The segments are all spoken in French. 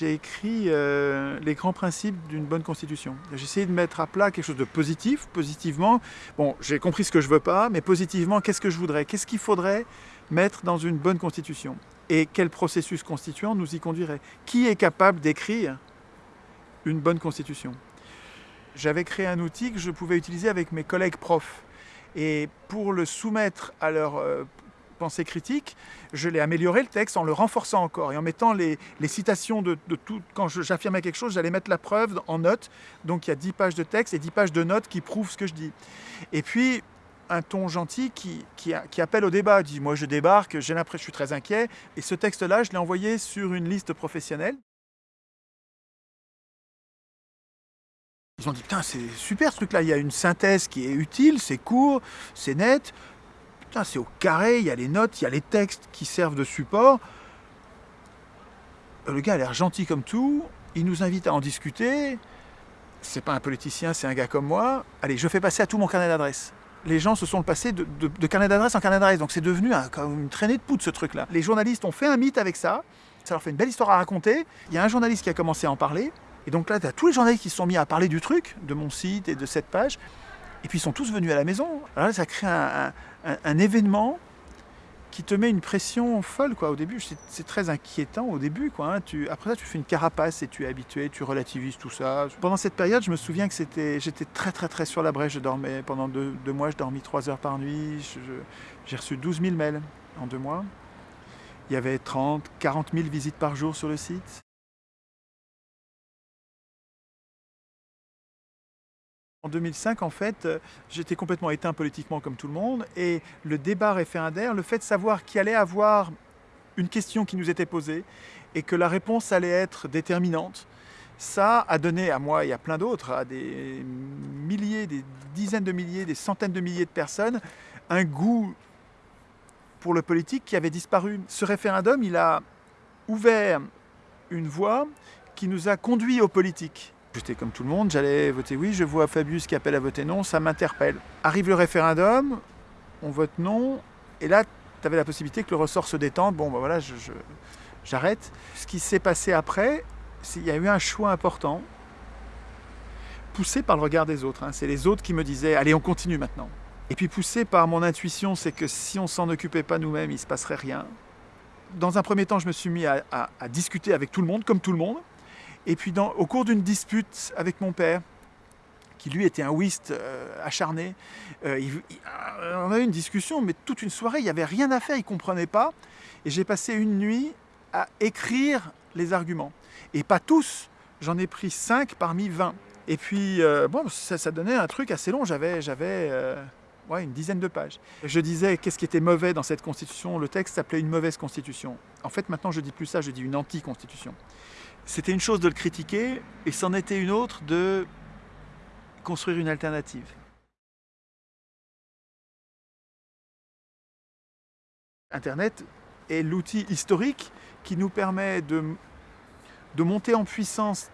J'ai écrit euh, les grands principes d'une bonne constitution. J'ai essayé de mettre à plat quelque chose de positif, positivement. Bon, j'ai compris ce que je veux pas, mais positivement, qu'est-ce que je voudrais? Qu'est-ce qu'il faudrait mettre dans une bonne constitution? Et quel processus constituant nous y conduirait? Qui est capable d'écrire une bonne constitution? J'avais créé un outil que je pouvais utiliser avec mes collègues profs. Et pour le soumettre à leur euh, pensée critique, je l'ai amélioré le texte en le renforçant encore et en mettant les, citations de, tout. Quand j'affirmais quelque chose, j'allais mettre la preuve en notes. Donc il y a 10 pages de texte et 10 pages de notes qui prouvent ce que je dis. Et puis un ton gentil qui, qui, appelle au débat. dit Moi je débarque, j'ai l'impression, je suis très inquiet. Et ce texte-là, je l'ai envoyé sur une liste professionnelle. Ils ont dit Putain, c'est super ce truc-là. Il y a une synthèse qui est utile, c'est court, c'est net c'est au carré, il y a les notes, il y a les textes qui servent de support. Le gars a l'air gentil comme tout, il nous invite à en discuter. C'est pas un politicien, c'est un gars comme moi. Allez, je fais passer à tout mon carnet d'adresse. Les gens se sont passés de, de, carnet d'adresse en carnet d'adresse, donc c'est devenu un, une traînée de poudre ce truc-là. Les journalistes ont fait un mythe avec ça, ça leur fait une belle histoire à raconter. Il y a un journaliste qui a commencé à en parler, et donc là, tu as tous les journalistes qui se sont mis à parler du truc, de mon site et de cette page. Et puis ils sont tous venus à la maison. Alors là, ça crée un, événement qui te met une pression folle quoi, au début. C'est très inquiétant au début. Quoi, hein. après ça, tu fais une carapace et tu es habitué, tu relativises tout ça. Pendant cette période, je me souviens que j'étais très très très sur la brèche. Je dormais pendant deux, mois, je dormis trois heures par nuit. J'ai reçu 12 000 mails en deux mois. Il y avait 30, 40 000 visites par jour sur le site. En 2005, en fait, euh, j'étais complètement éteint politiquement comme tout le monde, et le débat référendaire, le fait de savoir qu'il allait avoir une question qui nous était posée, et que la réponse allait être déterminante, ça a donné à moi et à plein d'autres, à des milliers, des dizaines de milliers, des centaines de milliers de personnes, un goût pour le politique qui avait disparu. Ce référendum, il a ouvert une voie qui nous a conduits aux politiques. J'étais comme tout le monde, j'allais voter oui, je vois Fabius qui appelle à voter non, ça m'interpelle. Arrive le référendum, on vote non, et là, tu avais la possibilité que le ressort se détende. Bon, ben voilà, j'arrête. Ce qui s'est passé après, il y a eu un choix important, poussé par le regard des autres. Hein. C'est les autres qui me disaient, allez, on continue maintenant. Et puis poussé par mon intuition, c'est que si on s'en occupait pas nous-mêmes, il se passerait rien. Dans un premier temps, je me suis mis à discuter avec tout le monde, comme tout le monde. Et puis au cours d'une dispute avec mon père, qui lui était un whist euh, acharné, euh, on a eu une discussion, mais toute une soirée, il n'y avait rien à faire, il ne comprenait pas. Et j'ai passé une nuit à écrire les arguments. Et pas tous, j'en ai pris 5 parmi 20. Et puis, euh, bon, ça, donnait un truc assez long, j'avais une dizaine de pages. Je disais qu'est-ce qui était mauvais dans cette constitution, le texte s'appelait une mauvaise constitution. En fait, maintenant, je dis plus ça, je dis une anti-constitution. C'était une chose de le critiquer, et c'en était une autre de construire une alternative. Internet est l'outil historique qui nous permet de, de monter en puissance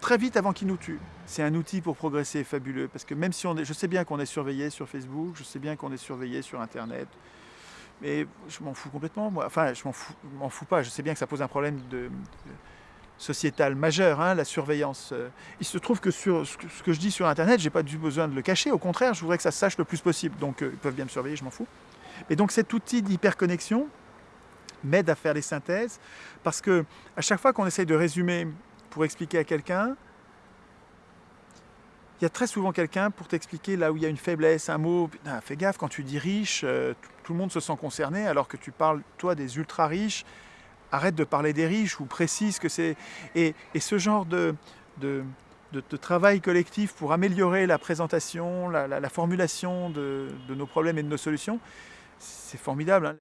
très vite avant qu'il nous tue. C'est un outil pour progresser fabuleux, parce que même si on est, je sais bien qu'on est surveillé sur Facebook, je sais bien qu'on est surveillé sur Internet, mais je m'en fous complètement, moi. Enfin, je m'en fous, fous, pas, je sais bien que ça pose un problème de sociétale majeure, hein, la surveillance. Euh. Il se trouve que sur ce que je dis sur Internet, j'ai pas du besoin de le cacher. Au contraire, je voudrais que ça se sache le plus possible. Donc, euh, ils peuvent bien me surveiller, je m'en fous. Et donc, cet outil d'hyperconnexion m'aide à faire les synthèses parce que à chaque fois qu'on essaye de résumer pour expliquer à quelqu'un, il y a très souvent quelqu'un pour t'expliquer là où il y a une faiblesse, un mot. fais gaffe, quand tu dis riche, euh, tout le monde se sent concerné alors que tu parles, toi, des ultra riches arrête de parler des riches ou précise que c'est... Et, ce genre de, de, travail collectif pour améliorer la présentation, la, formulation de, nos problèmes et de nos solutions, c'est formidable. Hein.